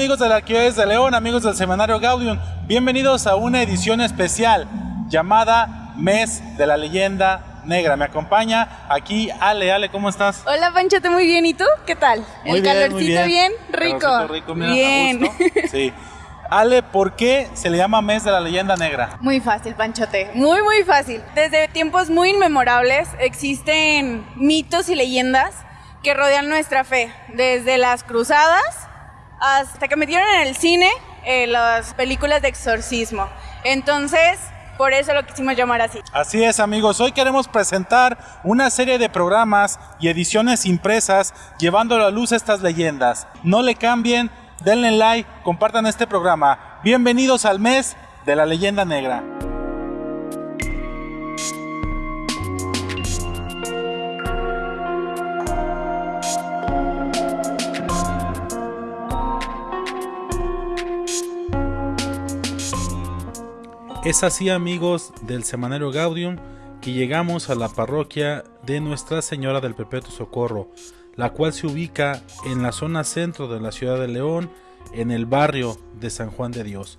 Amigos de la Arquidiócesis de León, amigos del Semanario Gaudium, bienvenidos a una edición especial llamada Mes de la Leyenda Negra. Me acompaña aquí Ale, Ale, ¿cómo estás? Hola Panchote, muy bien, ¿y tú? ¿Qué tal? Muy ¿El bien, calorcito muy bien. bien? Rico. Calorcito rico, mira, bien. Sí. Ale, ¿por qué se le llama Mes de la Leyenda Negra? Muy fácil, Panchote. Muy, muy fácil. Desde tiempos muy inmemorables existen mitos y leyendas que rodean nuestra fe. Desde las cruzadas hasta que metieron en el cine eh, las películas de exorcismo. Entonces, por eso lo quisimos llamar así. Así es amigos, hoy queremos presentar una serie de programas y ediciones impresas llevando a la luz estas leyendas. No le cambien, denle like, compartan este programa. Bienvenidos al mes de la leyenda negra. Es así amigos del Semanario Gaudium que llegamos a la parroquia de Nuestra Señora del Perpetuo Socorro, la cual se ubica en la zona centro de la ciudad de León, en el barrio de San Juan de Dios.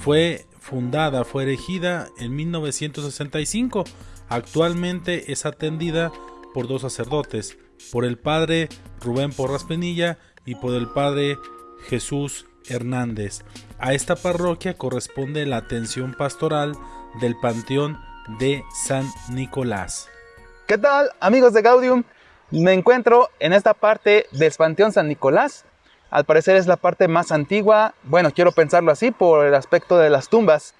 Fue fundada, fue erigida en 1965. Actualmente es atendida por dos sacerdotes, por el padre Rubén Porras Penilla y por el padre Jesús Hernández. A esta parroquia corresponde la atención pastoral del Panteón de San Nicolás. ¿Qué tal, amigos de Gaudium? Me encuentro en esta parte del Panteón San Nicolás. Al parecer es la parte más antigua, bueno, quiero pensarlo así por el aspecto de las tumbas.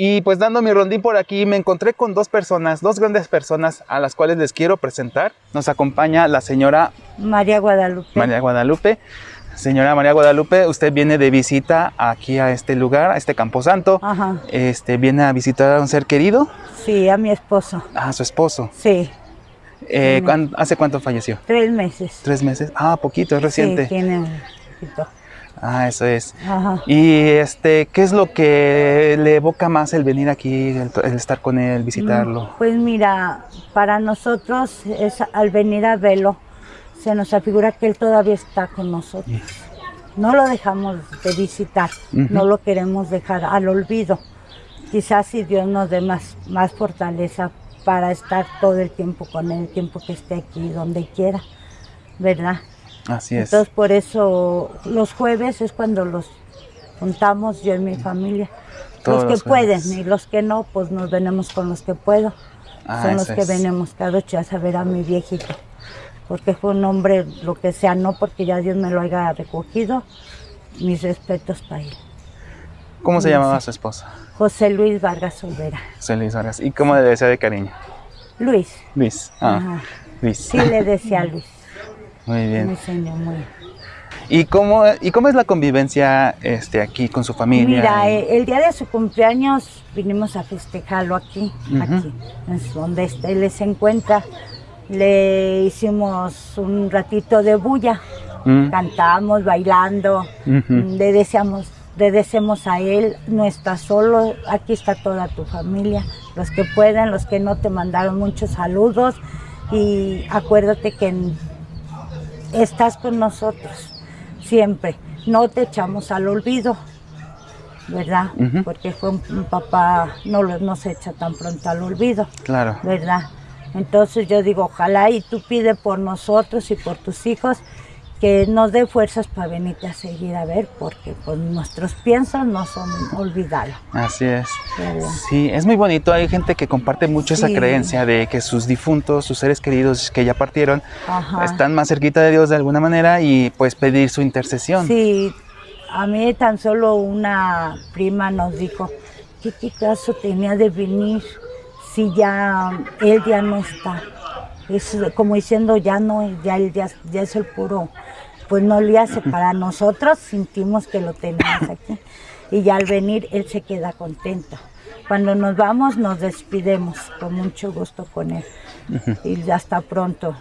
Y pues dando mi rondín por aquí me encontré con dos personas, dos grandes personas a las cuales les quiero presentar. Nos acompaña la señora María Guadalupe. María Guadalupe. Señora María Guadalupe, usted viene de visita aquí a este lugar, a este camposanto. Ajá. Este, viene a visitar a un ser querido, Sí, a mi esposo. a su esposo. Sí, Eh, Tiene- ¿cuán- ¿Hace cuánto falleció? tres meses. ¿Tres meses? Ah, poquito, es reciente. Sí, tiene un poquito. Ah, eso es. Ajá. Y este, ¿qué es lo que le evoca más el venir aquí, el, el estar con él, visitarlo? Pues mira, para nosotros es al venir a verlo, se nos afigura que él todavía está con nosotros. No lo dejamos de visitar, no lo queremos dejar al olvido. Quizás si Dios nos dé más, más fortaleza para estar todo el tiempo con él, el tiempo que esté aquí, donde quiera, ¿verdad? Así es. Entonces por eso los jueves es cuando los juntamos yo y mi familia. Todos los que los pueden y los que no, pues nos venimos con los que puedo. Ah, Son los que es. venimos cada ocho a ver a mi viejito. Porque fue un hombre, lo que sea, no porque ya Dios me lo haya recogido. Mis respetos para él. ¿Cómo se llamaba su esposa? José Luis Vargas Olvera. José Luis Vargas. ¿Y cómo le desea de cariño? Luis. Luis. Ah, Ajá. Luis. Sí le decía Luis. Muy bien. señor, muy ¿Y cómo, ¿Y cómo es la convivencia este, aquí con su familia? Mira, eh, el día de su cumpleaños vinimos a festejarlo aquí, aquí, es donde él se encuentra. Le hicimos un ratito de bulla, Mm, cantamos, bailando, le deseamos, le deseamos a él, no estás solo, aquí está toda tu familia, los que pueden, los que no te mandaron muchos saludos. Y acuérdate que estás con nosotros siempre, no te echamos al olvido, ¿verdad? Porque fue un, un papá, no, lo- no se echa tan pronto al olvido, Claro. ¿verdad? Entonces yo digo, ojalá y tú pide por nosotros y por tus hijos que nos dé fuerzas para venirte a seguir a ver, porque pues nuestros piensos no son olvidarlo. Así es. Sí, es muy bonito. Hay gente que comparte mucho esa creencia de que sus difuntos, sus seres queridos que ya partieron, Ajá. están más cerquita de Dios de alguna manera y pues pedir su intercesión. Sí, a mí tan solo una prima nos dijo, ¿qué, qué caso tenía de venir si ya él ya no está? Es como diciendo, ya no, ya él ya, ya es el puro, pues no le hace. Para nosotros sentimos que lo tenemos aquí. Y ya al venir él se queda contento. Cuando nos vamos nos despidemos con mucho gusto con él. Y hasta pronto.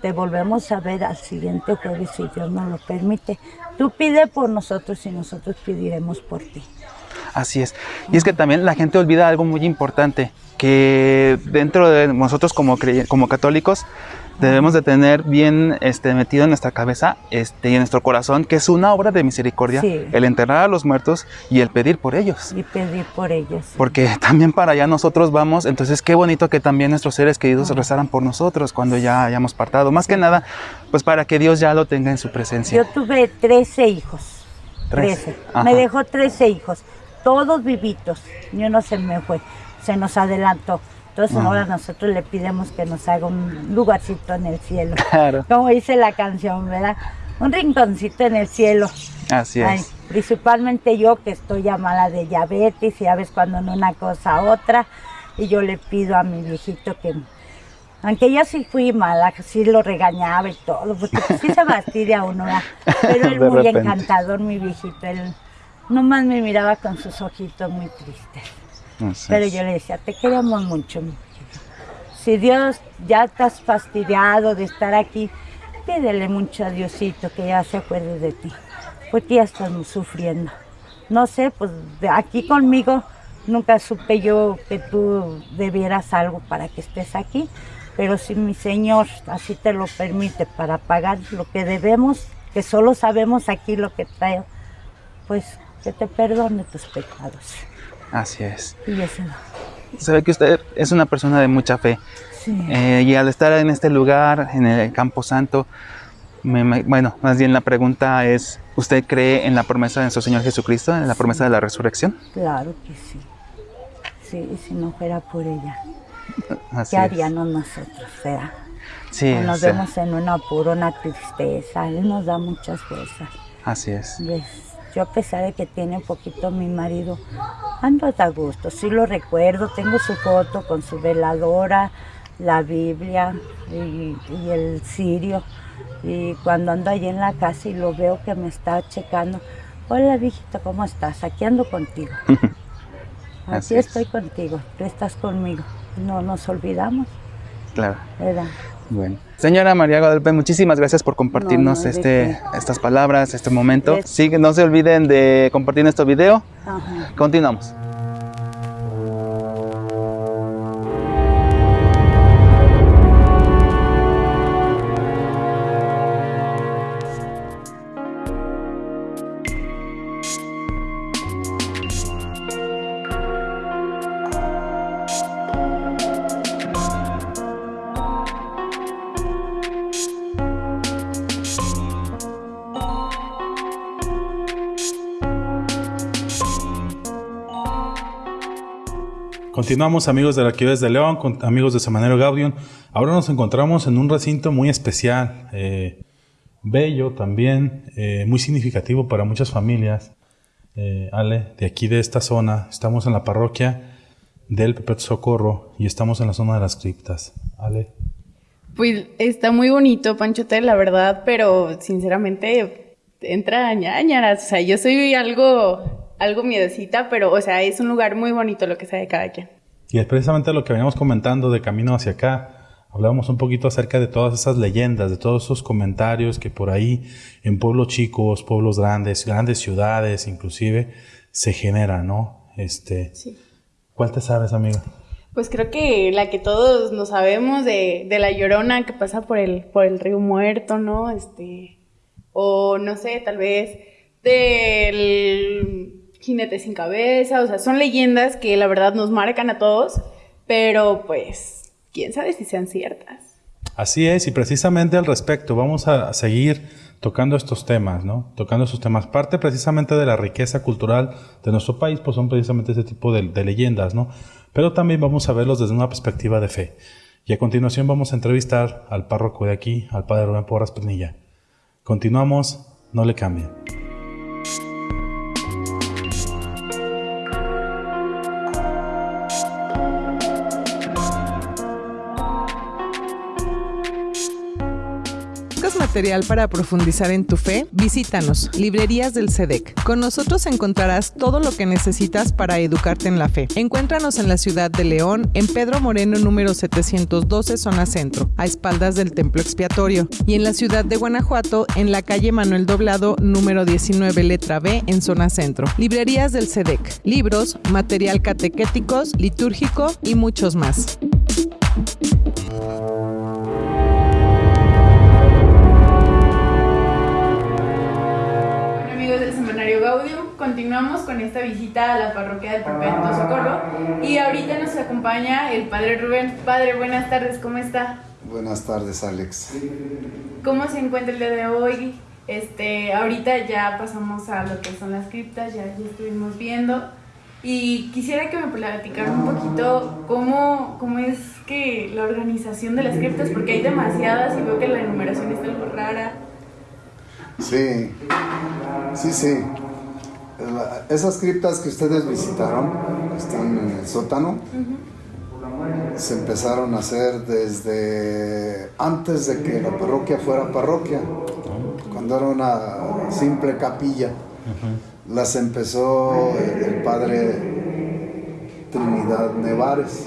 Te volvemos a ver al siguiente jueves si Dios nos lo permite. Tú pide por nosotros y nosotros pediremos por ti. Así es. Y es que también la gente olvida algo muy importante, que dentro de nosotros como, como católicos debemos de tener bien este, metido en nuestra cabeza este, y en nuestro corazón que es una obra de misericordia el enterrar a los muertos y el pedir por ellos. Y pedir por ellos. Porque también para allá nosotros vamos, entonces qué bonito que también nuestros seres queridos rezaran por nosotros cuando ya hayamos partado. Más que nada, pues para que Dios ya lo tenga en su presencia. Yo tuve 13 hijos. 13. Me dejó 13 hijos, todos vivitos, ni uno se me fue, se nos adelantó. Entonces ahora nosotros le pidemos que nos haga un lugarcito en el cielo. Claro. Como dice la canción, ¿verdad? Un rinconcito en el cielo. Así es. principalmente yo que estoy ya mala de diabetes y a veces cuando no una cosa otra. Y yo le pido a mi viejito que, aunque yo sí fui mala, sí lo regañaba y todo, porque pues sí se fastidia uno, ¿verdad? Pero él muy encantador, mi viejito. Él nomás me miraba con sus ojitos muy tristes. Pero yo le decía, te queremos mucho, mi Si Dios ya estás fastidiado de estar aquí, pídele mucho a Diosito que ya se acuerde de ti, porque ya estamos sufriendo. No sé, pues aquí conmigo nunca supe yo que tú debieras algo para que estés aquí, pero si mi Señor así te lo permite para pagar lo que debemos, que solo sabemos aquí lo que traigo, pues que te perdone tus pecados. Así es. Y eso. Se ve que usted es una persona de mucha fe. Sí. Eh, y al estar en este lugar, en el Campo Santo, bueno, más bien la pregunta es, ¿usted cree en la promesa de nuestro Señor Jesucristo, en la promesa de la resurrección? Claro que sí. Sí, si no fuera por ella, Así ¿qué haríamos nosotros? Sea? Sí, nos vemos en un apuro, una tristeza, Él nos da muchas fuerzas. Así es. Yo a pesar de que tiene un poquito mi marido, ando a gusto, sí lo recuerdo, tengo su foto con su veladora, la Biblia y, el cirio. Y cuando ando allí en la casa y lo veo que me está checando, hola viejito, ¿cómo estás? Aquí ando contigo. Aquí estoy contigo, tú estás conmigo. No nos olvidamos. Claro. Bueno. Señora María Guadalupe, muchísimas gracias por compartirnos este, estas palabras, este momento. Sí, no se olviden de compartir nuestro video. Continuamos. Continuamos amigos de la Arquivés de León, amigos de Semanero Gaudium. Ahora nos encontramos en un recinto muy especial, eh, bello también, eh, muy significativo para muchas familias. Eh, Ale, de aquí de esta zona, estamos en la parroquia del Pepe Socorro y estamos en la zona de las criptas. Ale. Pues está muy bonito, Panchote, la verdad, pero sinceramente entra ñañaras. O sea, yo soy algo algo miedecita, pero, o sea, es un lugar muy bonito lo que sea de cada quien. Y es precisamente lo que veníamos comentando de camino hacia acá. Hablábamos un poquito acerca de todas esas leyendas, de todos esos comentarios que por ahí en pueblos chicos, pueblos grandes, grandes ciudades inclusive, se generan, ¿no? Este, sí. ¿Cuál te sabes, amiga? Pues creo que la que todos nos sabemos de, de la llorona que pasa por el, por el río muerto, ¿no? Este, o no sé, tal vez del Jinete sin cabeza, o sea, son leyendas que la verdad nos marcan a todos, pero pues, quién sabe si sean ciertas. Así es, y precisamente al respecto, vamos a seguir tocando estos temas, ¿no? Tocando estos temas. Parte precisamente de la riqueza cultural de nuestro país, pues son precisamente ese tipo de, de leyendas, ¿no? Pero también vamos a verlos desde una perspectiva de fe. Y a continuación vamos a entrevistar al párroco de aquí, al padre Rubén Porras Pernilla. Continuamos, no le cambien. Material para profundizar en tu fe? Visítanos, Librerías del SEDEC. Con nosotros encontrarás todo lo que necesitas para educarte en la fe. Encuéntranos en la ciudad de León, en Pedro Moreno número 712, zona centro, a espaldas del templo expiatorio, y en la ciudad de Guanajuato, en la calle Manuel Doblado número 19, letra B, en zona centro. Librerías del SEDEC. Libros, material catequéticos, litúrgico y muchos más. Gaudium, continuamos con esta visita a la parroquia del Perpetuo Socorro y ahorita nos acompaña el Padre Rubén. Padre, buenas tardes, ¿cómo está? Buenas tardes, Alex. ¿Cómo se encuentra el día de hoy? Este, ahorita ya pasamos a lo que son las criptas, ya, ya estuvimos viendo. Y quisiera que me platicara un poquito cómo, cómo es que la organización de las criptas, porque hay demasiadas y veo que la enumeración está algo rara. Sí, sí, sí. Esas criptas que ustedes visitaron están en el sótano. Se empezaron a hacer desde antes de que la parroquia fuera parroquia, cuando era una simple capilla. Las empezó el padre Trinidad Nevares.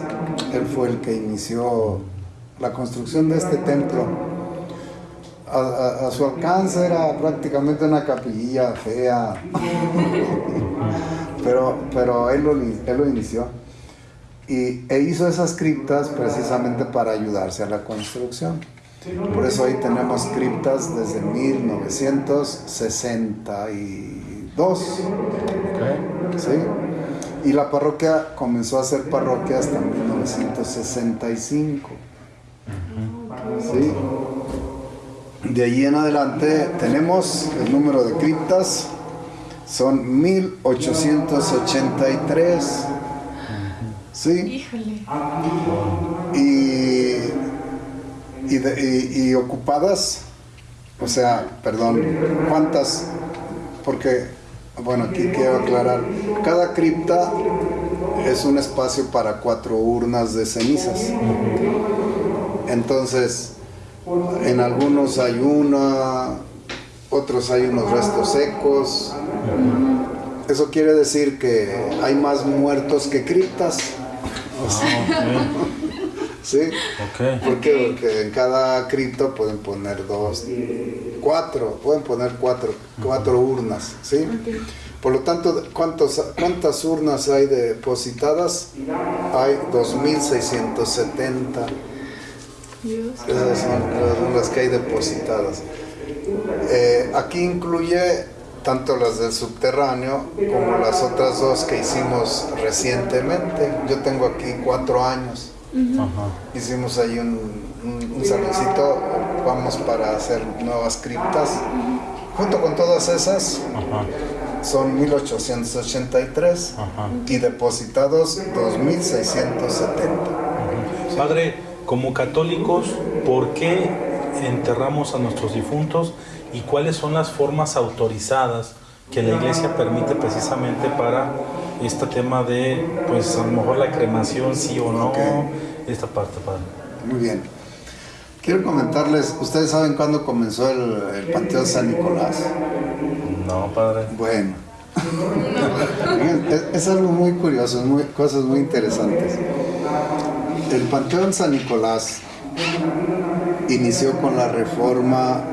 Él fue el que inició la construcción de este templo. A, a- a su alcance era prácticamente una capillilla fea, pero, pero él, lo, él lo inició y, e hizo esas criptas precisamente para ayudarse a la construcción. Por eso ahí tenemos criptas desde 1962. ¿sí? Y la parroquia comenzó a ser parroquia hasta 1965. ¿sí? De allí en adelante tenemos el número de criptas, son 1883. ¿Sí? Y, y, de- y- y ocupadas, o sea, perdón, ¿cuántas? Porque, bueno, aquí quiero aclarar, cada cripta es un espacio para cuatro urnas de cenizas. Entonces, en algunos hay una, otros hay unos restos secos. Eso quiere decir que hay más muertos que criptas. ¿Sí? ¿Por qué? Porque en cada cripto pueden poner dos, cuatro, pueden poner cuatro, cuatro urnas, ¿sí? Por lo tanto, ¿cuántos, ¿cuántas urnas hay depositadas? Hay 2.670. Dios. Esas son, son las que hay depositadas. Eh, aquí incluye tanto las del subterráneo como las otras dos que hicimos recientemente. Yo tengo aquí cuatro años. Hicimos ahí un, un, un saloncito, vamos para hacer nuevas criptas. Junto con todas esas, son 1883 y depositados 2670. Padre, como católicos, ¿por qué enterramos a nuestros difuntos y cuáles son las formas autorizadas que la iglesia permite precisamente para este tema de, pues a lo mejor la cremación, sí o no, esta parte, Padre? Muy bien. Quiero comentarles, ¿ustedes saben cuándo comenzó el, el Panteón San Nicolás? No, Padre. Bueno. Es algo muy curioso, muy, cosas muy interesantes. El Panteón San Nicolás inició con la reforma,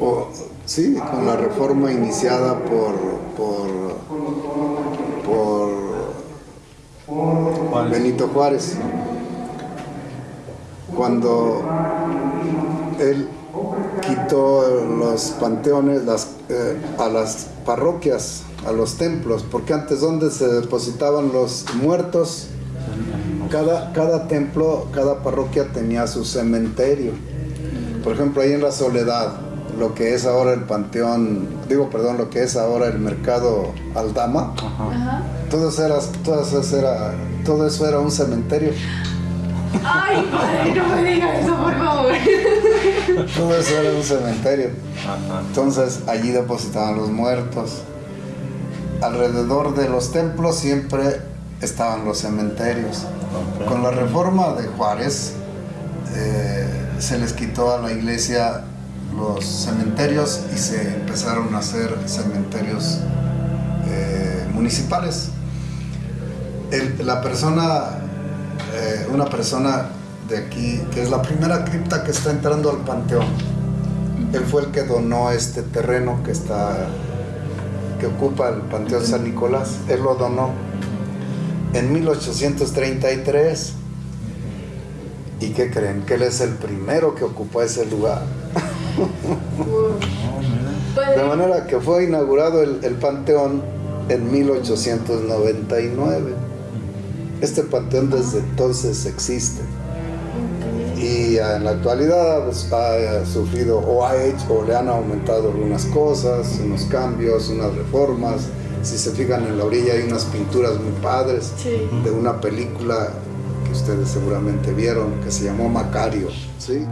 o, sí, con la reforma iniciada por, por, por Juárez. Benito Juárez. Cuando él quitó los panteones las, eh, a las parroquias, a los templos, porque antes donde se depositaban los muertos, cada, cada templo, cada parroquia tenía su cementerio. Por ejemplo, ahí en la Soledad, lo que es ahora el panteón, digo, perdón, lo que es ahora el mercado Aldama, todo eso era, todo eso era, todo eso era un cementerio. Ay, padre, no me diga eso, por favor. Todo eso era un cementerio. Entonces allí depositaban los muertos. Alrededor de los templos siempre estaban los cementerios. Con la reforma de Juárez eh, se les quitó a la iglesia los cementerios y se empezaron a hacer cementerios eh, municipales. la persona, eh, una persona de aquí, que es la primera cripta que está entrando al panteón, él fue el que donó este terreno que está que ocupa el Panteón San Nicolás. Él lo donó en 1833. ¿Y qué creen? Que él es el primero que ocupó ese lugar. De manera que fue inaugurado el, el panteón en 1899. Este panteón desde entonces existe y en la actualidad pues, ha sufrido o ha hecho o le han aumentado algunas cosas, unos cambios, unas reformas. Si se fijan en la orilla hay unas pinturas muy padres de una película que ustedes seguramente vieron que se llamó Macario. ¿sí?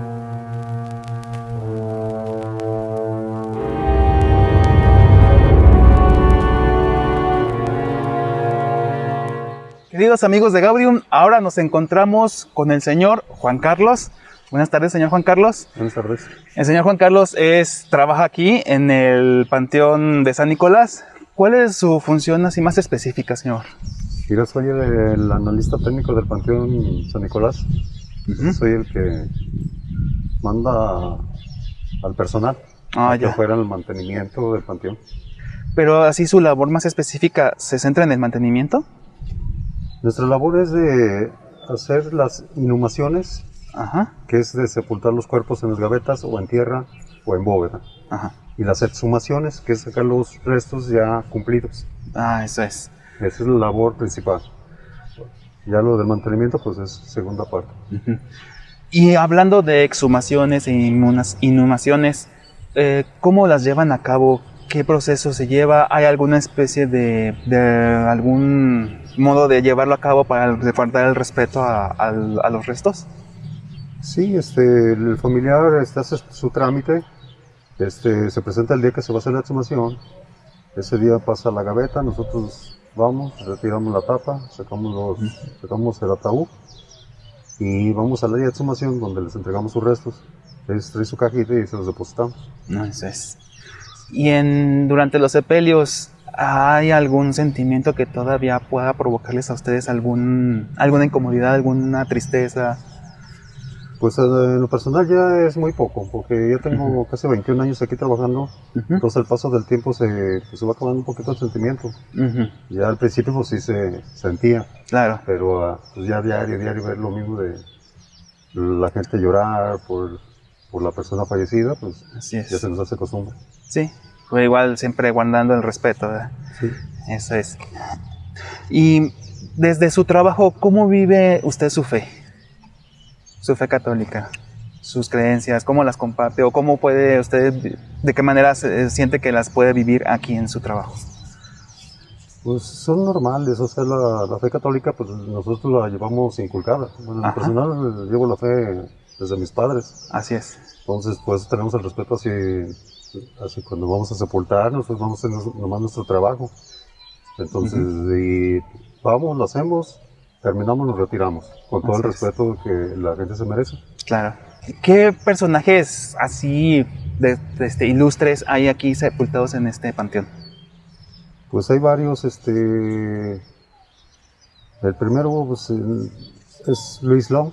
Queridos amigos de Gaudium, ahora nos encontramos con el señor Juan Carlos. Buenas tardes, señor Juan Carlos. Buenas tardes. El señor Juan Carlos es, trabaja aquí en el Panteón de San Nicolás. ¿Cuál es su función así más específica, señor? Yo soy el, analista técnico del Panteón San Nicolás. Soy el que manda al personal ah, que fuera el mantenimiento del panteón. Pero así su labor más específica se centra en el mantenimiento. Nuestra labor es de hacer las inhumaciones, que es de sepultar los cuerpos en las gavetas o en tierra o en bóveda. Y las exhumaciones, que es sacar los restos ya cumplidos. Ah, eso es. Esa es la labor principal. Ya lo del mantenimiento, pues es segunda parte. Y hablando de exhumaciones e inhumaciones, eh, ¿cómo las llevan a cabo? ¿Qué proceso se lleva? ¿Hay alguna especie de, de algún modo de llevarlo a cabo para guardar el respeto a, los restos? Sí, este, el familiar este, hace su trámite, este, se presenta el día que se va a hacer la exhumación, ese día pasa la gaveta, nosotros vamos, retiramos la tapa, sacamos, los, sacamos el ataúd y vamos a la de exhumación donde les entregamos sus restos. Ellos traen su cajita y se los depositamos. No, eso es. Y en, durante los sepelios, ¿Hay algún sentimiento que todavía pueda provocarles a ustedes algún, alguna incomodidad, alguna tristeza? Pues eh, en lo personal ya es muy poco, porque ya tengo casi 21 años aquí trabajando, entonces al paso del tiempo se, pues, se va acabando un poquito el sentimiento. Ya al principio pues sí se sentía, claro. pero ah, pues ya diario, diario ver lo mismo de la gente llorar por, por la persona fallecida, pues ya se nos hace costumbre. Sí, pero igual siempre guardando el respeto. Sí. Eso es. Y desde su trabajo, ¿cómo vive usted su fe? Su fe católica, sus creencias, ¿cómo las comparte o cómo puede usted, de qué manera se, siente que las puede vivir aquí en su trabajo? Pues son normales, o sea, la, fe católica, pues nosotros la llevamos inculcada. Bueno, en personal llevo la fe desde mis padres. Así es. Entonces, pues tenemos el respeto así así cuando vamos a sepultar, nosotros vamos a hacer nomás nuestro trabajo. Entonces, y vamos, lo hacemos, terminamos, nos retiramos, con todo el respeto que la gente se merece. Claro. ¿Qué personajes así de, este, ilustres hay aquí sepultados en este panteón? Pues hay varios, este... El primero pues, es Luis Long,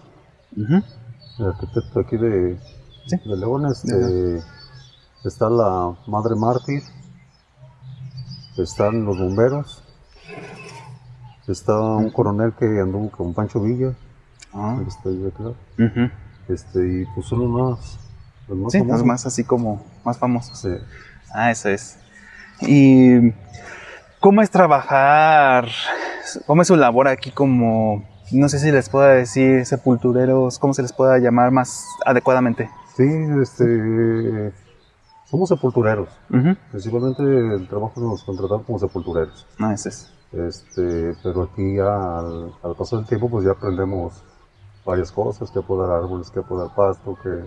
el arquitecto aquí de, de León, este está la Madre Mártir, están los bomberos, está un coronel que anduvo con Pancho Villa, ah. este, claro. este, y pues son los más, los más, sí, los más así como más famosos. Sí. Ah, eso es. ¿Y cómo es trabajar? ¿Cómo es su labor aquí como, no sé si les pueda decir sepultureros, cómo se les pueda llamar más adecuadamente? Sí, este somos sepultureros. Principalmente el trabajo nos contratamos como sepultureros. Ah, ese es. Este, pero aquí al, al paso del tiempo pues ya aprendemos varias cosas, que podar árboles, que podar pasto, que,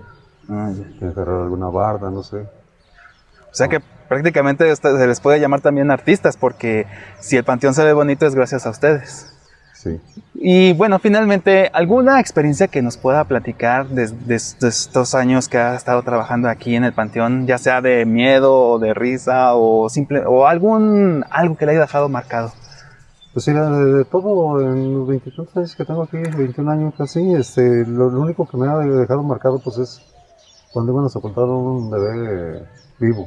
ah, que alguna barda, no sé. O sea que prácticamente se les puede llamar también artistas, porque si el panteón se ve bonito es gracias a ustedes. Sí. Y bueno, finalmente, ¿alguna experiencia que nos pueda platicar desde de, de estos años que ha estado trabajando aquí en el Panteón, ya sea de miedo o de risa o simple o algún algo que le haya dejado marcado? Pues mira, de, todo, en los 23 años que tengo aquí, 21 años casi, este, lo, lo único que me ha dejado marcado pues es cuando iban a sepultar un bebé vivo.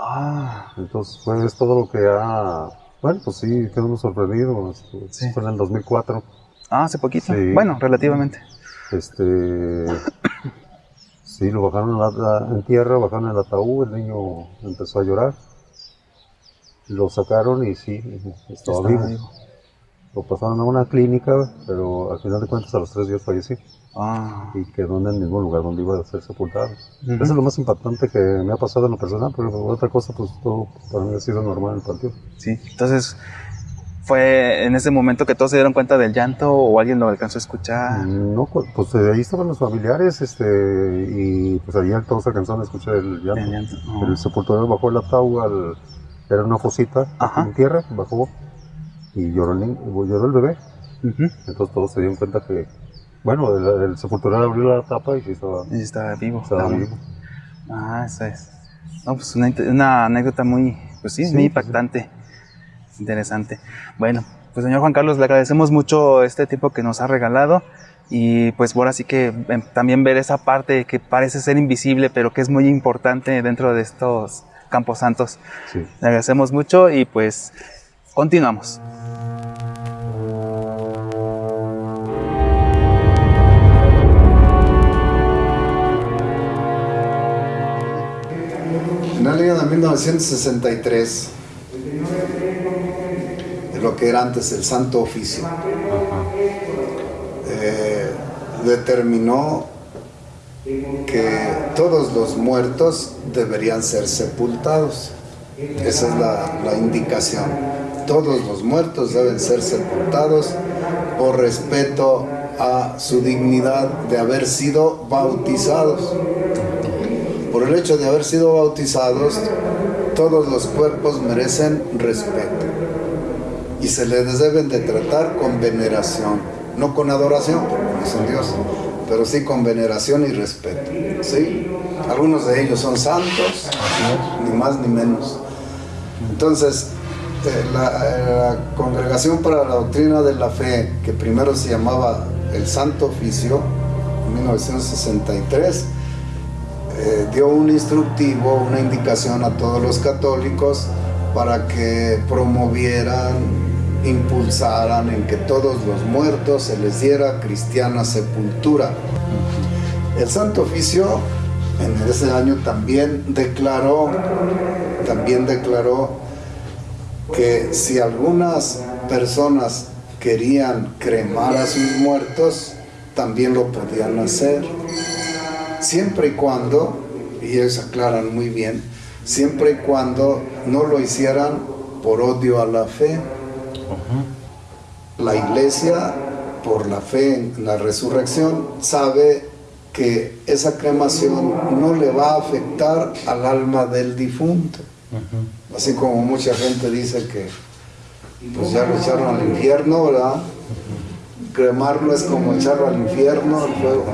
Ah, Entonces, pues es todo lo que ha... Bueno, pues sí, quedamos sorprendidos. Este, Sí. Fue en el 2004. ah, hace poquito. Sí. Bueno, relativamente. Este... Sí, lo bajaron a la- en tierra, bajaron el ataúd, el niño empezó a llorar. Lo sacaron y sí, estaba, Estaba vivo. vivo. Lo pasaron a una clínica, pero al final de cuentas a los tres días falleció Ah, y quedó en el mismo lugar donde iba a ser sepultado. Ujú. Eso es lo más impactante que me ha pasado en lo personal, pero otra cosa, pues todo para mí ha sido normal en el panteón. sí. Entonces, ¿fue en ese momento que todos se dieron cuenta del llanto o alguien lo alcanzó a escuchar? No, cu- pues eh, ahí estaban los familiares, este, y pues ahí todos alcanzaron a escuchar el llanto. El llanto. Oh. El sepulturero bajó el ataúd, al- era una fosita Ajá. en tierra, bajó y lloró el, niño- lloró el bebé. Entonces todos se dieron cuenta que, bueno, el, el sepulturero abrió la tapa y sí estaba, Y estaba vivo. estaba vivo. Ah, esa es. No, pues una, una anécdota muy, pues sí, Sí, muy sí, impactante. Interesante. Bueno, pues señor Juan Carlos, le agradecemos mucho este tiempo que nos ha regalado. Y pues ahora sí que em, también ver esa parte que parece ser invisible, pero que es muy importante dentro de estos campos santos. Sí. Le agradecemos mucho y pues continuamos. En el año de 1963, de lo que era antes el Santo Oficio, eh, determinó que todos los muertos deberían ser sepultados. Esa es la, indicación. Todos los muertos deben ser sepultados por respeto a su dignidad de haber sido bautizados. Por el hecho de haber sido bautizados, todos los cuerpos merecen respeto y se les deben de tratar con veneración, no con adoración, porque Dios, pero sí con veneración y respeto. ¿sí? Algunos de ellos son santos, ni más ni menos. Entonces, eh, la, la Congregación para la Doctrina de la Fe, que primero se llamaba el Santo Oficio, en 1963, eh, dio un instructivo, una indicación a todos los católicos para que promovieran, impulsaran en que todos los muertos se les diera cristiana sepultura. El Santo Oficio en ese año también declaró, también declaró que si algunas personas querían cremar a sus muertos, también lo podían hacer siempre y cuando, y ellos aclaran muy bien, siempre y cuando no lo hicieran por odio a la fe. La iglesia, por la fe en la resurrección, sabe que esa cremación no le va a afectar al alma del difunto. Así como mucha gente dice que pues ya lo echaron al infierno, ¿verdad? cremarlo es como echarlo al infierno, al fuego.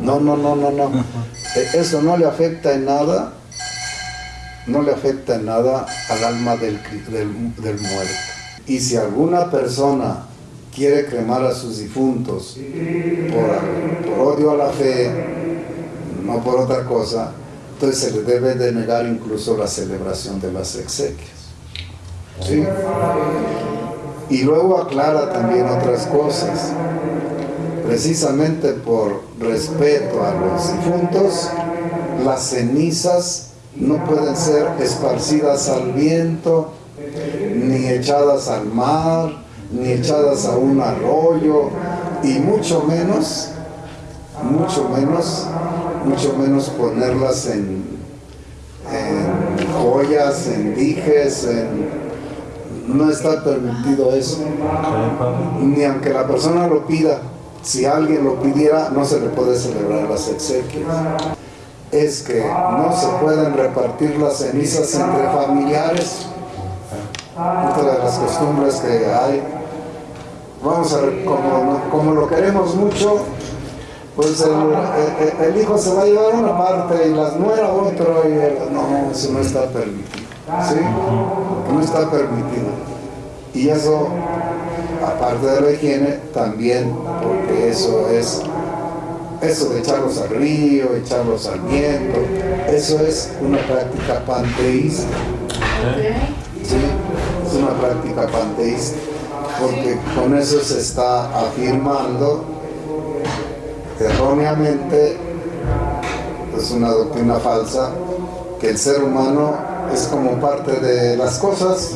No, no, no, no, no, no. E- Eso no le afecta en nada, no le afecta en nada al alma del, cri- del, del muerto. Y si alguna persona quiere cremar a sus difuntos por, odio a la fe, no por otra cosa, entonces se le debe de negar incluso la celebración de las exequias. Y luego aclara también otras cosas. Precisamente por respeto a los difuntos, las cenizas no pueden ser esparcidas al viento, ni echadas al mar, ni echadas a un arroyo, y mucho menos, mucho menos, mucho menos ponerlas en, joyas, en dijes, en, no está permitido eso. Ni aunque la persona lo pida, si alguien lo pidiera, no se le puede celebrar las exequias. Es que no se pueden repartir las cenizas entre familiares. Otra de las costumbres que hay vamos a ver, como, como lo queremos mucho, pues el, hijo se va a llevar una parte y las nuera otro, y no, eso no está permitido. ¿sí? No está permitido. Y eso, aparte de la higiene, también, porque eso es, eso de echarlos al río, echarlos al viento, eso es una práctica panteísta. Una práctica panteísta, porque con eso se está afirmando erróneamente, es una doctrina falsa, que el ser humano es como parte de las cosas.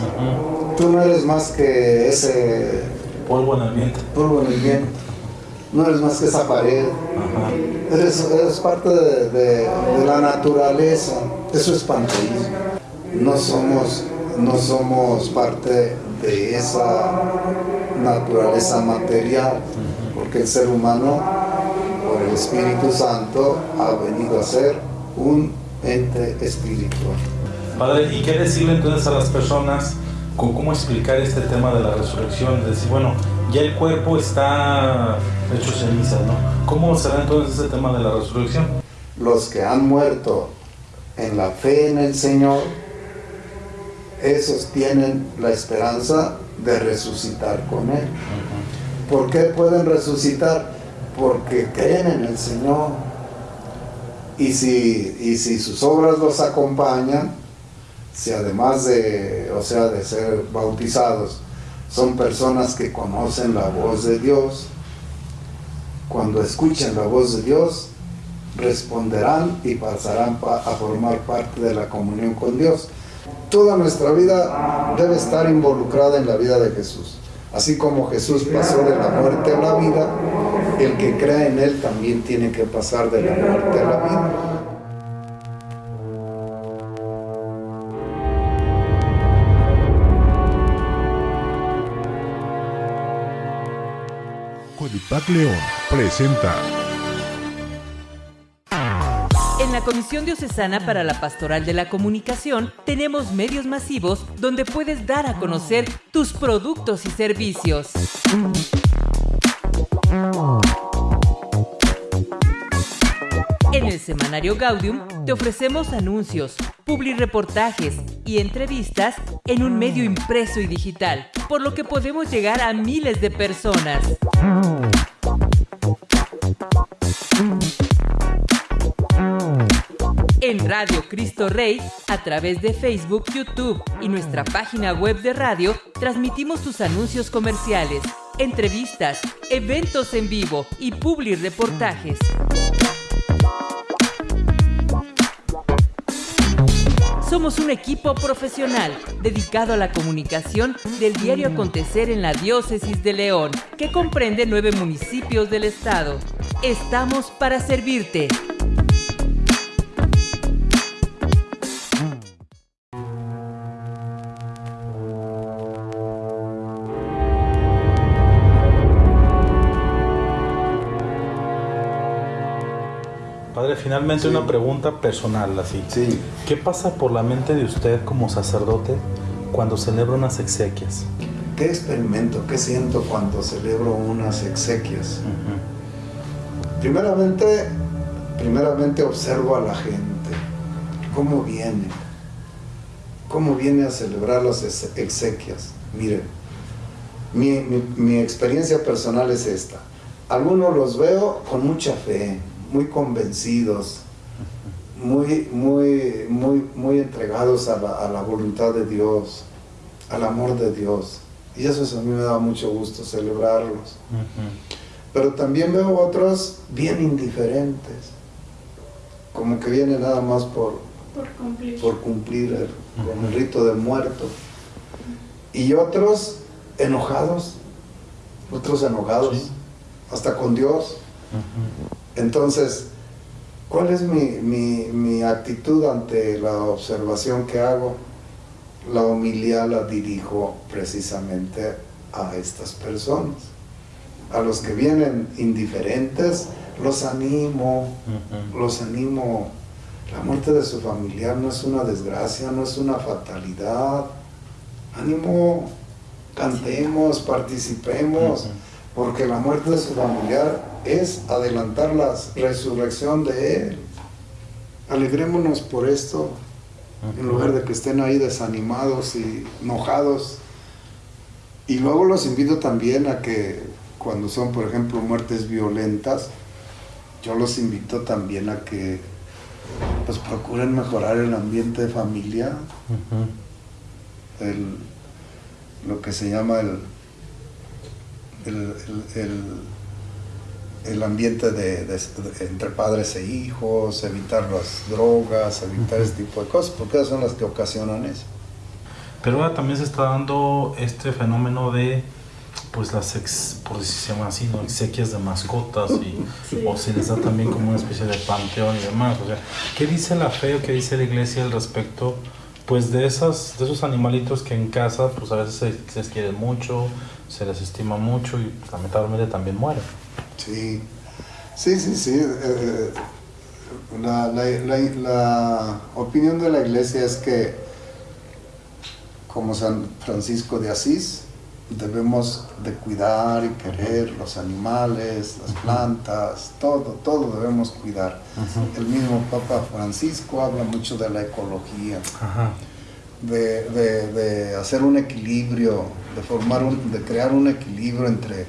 Tú no eres más que ese polvo en el viento. Polvo en el viento. No eres más que esa pared. Eres, parte de, la naturaleza. Eso es panteísmo. No somos, no somos parte de esa naturaleza material, porque el ser humano, por el Espíritu Santo, ha venido a ser un ente espiritual. Padre, ¿y qué decirle entonces a las personas con cómo explicar este tema de la resurrección? decir, bueno, ya el cuerpo está hecho ceniza, ¿no? ¿Cómo será entonces ese tema de la resurrección? Los que han muerto en la fe en el Señor, esos tienen la esperanza de resucitar con Él. ¿Por qué pueden resucitar? Porque creen en el Señor. Y si, y si sus obras los acompañan, si además de, o sea, de ser bautizados, son personas que conocen la voz de Dios, cuando escuchen la voz de Dios, responderán y pasarán a formar parte de la comunión con Dios. Toda nuestra vida debe estar involucrada en la vida de Jesús. Así como Jesús pasó de la muerte a la vida, el que cree en Él también tiene que pasar de la muerte a la vida. Codipac León presenta. La Comisión Diocesana para la Pastoral de la Comunicación tenemos medios masivos donde puedes dar a conocer tus productos y servicios. En el semanario Gaudium te ofrecemos anuncios, publireportajes y entrevistas en un medio impreso y digital, por lo que podemos llegar a miles de personas. En Radio Cristo Rey, a través de Facebook, YouTube y nuestra página web de radio, transmitimos tus anuncios comerciales, entrevistas, eventos en vivo y publireportajes. Somos un equipo profesional dedicado a la comunicación del diario acontecer en la diócesis de León, que comprende nueve municipios del estado. Estamos para servirte. Finalmente una pregunta personal así. Sí. ¿Qué pasa por la mente de usted como sacerdote cuando celebra unas exequias? ¿Qué experimento, qué siento cuando celebro unas exequias? Primeramente, primeramente observo a la gente, cómo viene, cómo viene a celebrar las exequias. Miren, mi, mi experiencia personal es esta. Algunos los veo con mucha fe, muy convencidos, muy, muy, muy, muy entregados a la, voluntad de Dios, al amor de Dios. Y eso, a mí me da mucho gusto celebrarlos. Pero también veo otros bien indiferentes, como que vienen nada más por, por cumplir, el, con el rito del muerto. Y otros enojados, otros enojados, hasta con Dios. Entonces, ¿cuál es mi, actitud ante la observación que hago? La humildad la dirijo precisamente a estas personas. A los que vienen indiferentes, los animo, los animo. La muerte de su familiar no es una desgracia, no es una fatalidad. Ánimo, cantemos, participemos, porque la muerte de su familiar es adelantar la resurrección de él. Alegrémonos por esto, en lugar de que estén ahí desanimados y enojados. Y luego los invito también a que cuando son, por ejemplo, muertes violentas, yo los invito también a que pues procuren mejorar el ambiente de familia, lo que se llama el, el, ambiente de, entre padres e hijos, evitar las drogas, evitar ese tipo de cosas, porque esas son las que ocasionan eso. Pero ahora también se está dando este fenómeno de pues las ex, por decirlo así, ¿no? exequias de mascotas y, o se les da también como una especie de panteón y demás. O sea, ¿qué dice la fe o qué dice la iglesia al respecto pues de esas de esos animalitos que en casa pues a veces se, les quiere mucho, se les estima mucho y lamentablemente también mueren? Sí, sí, sí, sí. Eh, eh, la, la, la opinión de la iglesia es que como San Francisco de Asís, debemos de cuidar y querer los animales, las plantas, todo, todo debemos cuidar. El mismo Papa Francisco habla mucho de la ecología, De, hacer un equilibrio, de formar un, de crear un equilibrio entre,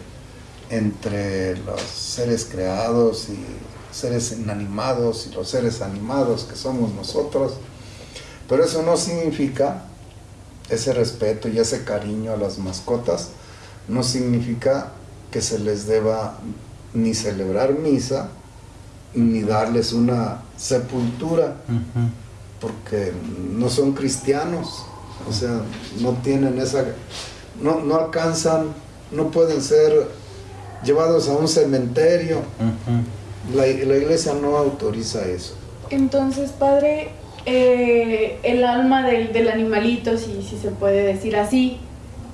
entre los seres creados y seres inanimados y los seres animados que somos nosotros. Pero eso no significa ese respeto y ese cariño a las mascotas no significa que se les deba ni celebrar misa ni darles una sepultura, porque no son cristianos, o sea, no tienen esa, no, no alcanzan, no pueden ser llevados a un cementerio. la, la iglesia no autoriza eso. Entonces, padre, eh, el alma del, del, animalito, si, si se puede decir así,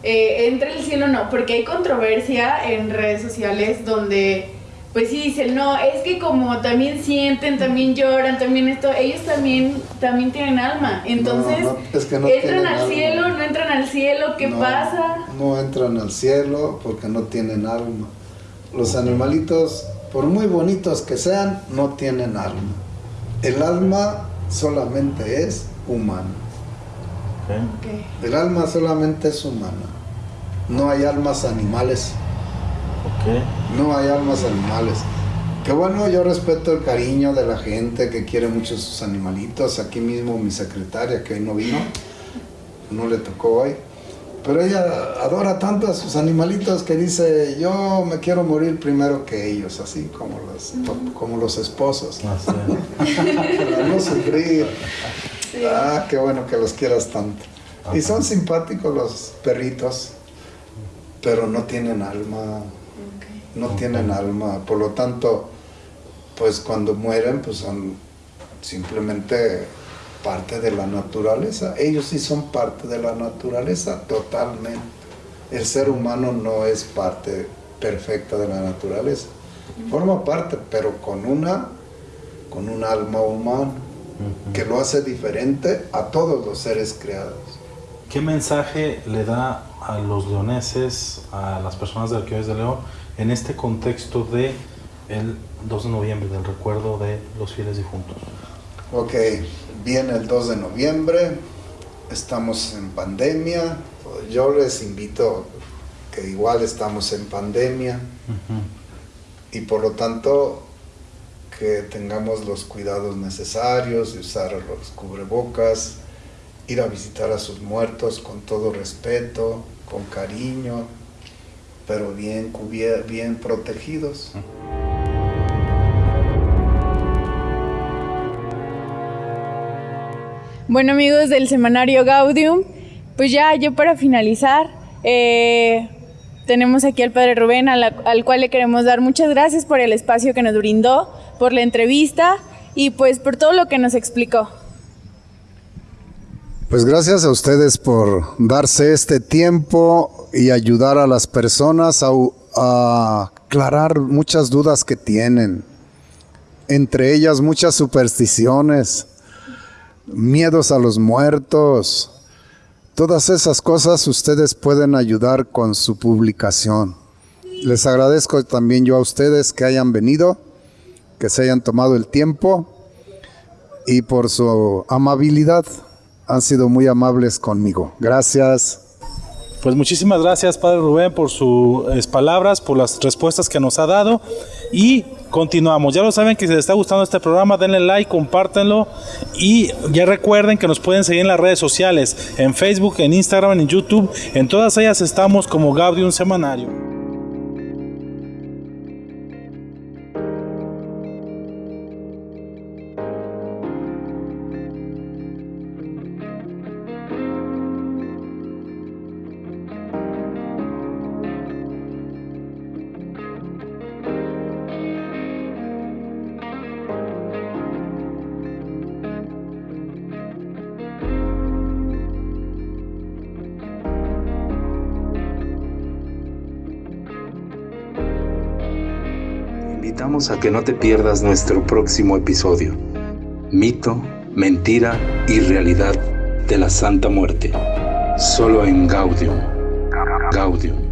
eh, entre el cielo no, porque hay controversia en redes sociales donde pues sí dicen, no, es que como también sienten, también lloran, también esto, ellos también, también tienen alma. Entonces, entran al cielo, no entran al cielo, ¿qué pasa? No entran al cielo porque no tienen alma. Los animalitos, por muy bonitos que sean, no tienen alma. El alma solamente es humana. El alma solamente es humana. No hay almas animales. No hay almas animales. Que bueno, yo respeto el cariño de la gente que quiere mucho sus animalitos. Aquí mismo mi secretaria, que hoy no vino, no le tocó hoy. Pero ella adora tanto a sus animalitos que dice, yo me quiero morir primero que ellos, así como los, como los esposos. Ah, Para no sufrir. Ah, qué bueno que los quieras tanto. Y son simpáticos los perritos, pero no tienen alma. No tienen alma. Por lo tanto, pues cuando mueren, pues son simplemente parte de la naturaleza. Ellos sí son parte de la naturaleza totalmente. El ser humano no es parte perfecta de la naturaleza. Forma parte, pero con una con un alma humana que lo hace diferente a todos los seres creados. ¿Qué mensaje le da a los leoneses, a las personas de Arqueólogos de León, en este contexto de el 2 de noviembre, del recuerdo de los fieles difuntos? Ok, viene el 2 de noviembre, estamos en pandemia, yo les invito que igual estamos en pandemia. Y por lo tanto que tengamos los cuidados necesarios, usar los cubrebocas, ir a visitar a sus muertos con todo respeto, con cariño, pero bien, bien protegidos. Bueno amigos del semanario Gaudium, pues ya yo para finalizar, eh, tenemos aquí al Padre Rubén, al, cual le queremos dar muchas gracias por el espacio que nos brindó, por la entrevista y pues por todo lo que nos explicó. Pues gracias a ustedes por darse este tiempo y ayudar a las personas a, a aclarar muchas dudas que tienen, entre ellas muchas supersticiones miedos a los muertos, Todas esas cosas ustedes pueden ayudar con su publicación. Les agradezco también yo a ustedes que hayan venido, que se hayan tomado el tiempo y por su amabilidad. Han sido muy amables conmigo. Gracias. Pues muchísimas gracias, Padre Rubén, por sus palabras, por las respuestas que nos ha dado. Y continuamos. Ya lo saben que si les está gustando este programa, denle like, compártanlo. Y ya recuerden que nos pueden seguir en las redes sociales, en Facebook, en Instagram, en YouTube. En todas ellas estamos como Gaudium Semanario. A que no te pierdas nuestro próximo episodio. Mito, mentira y realidad de la Santa Muerte. Solo en Gaudium. Gaudium.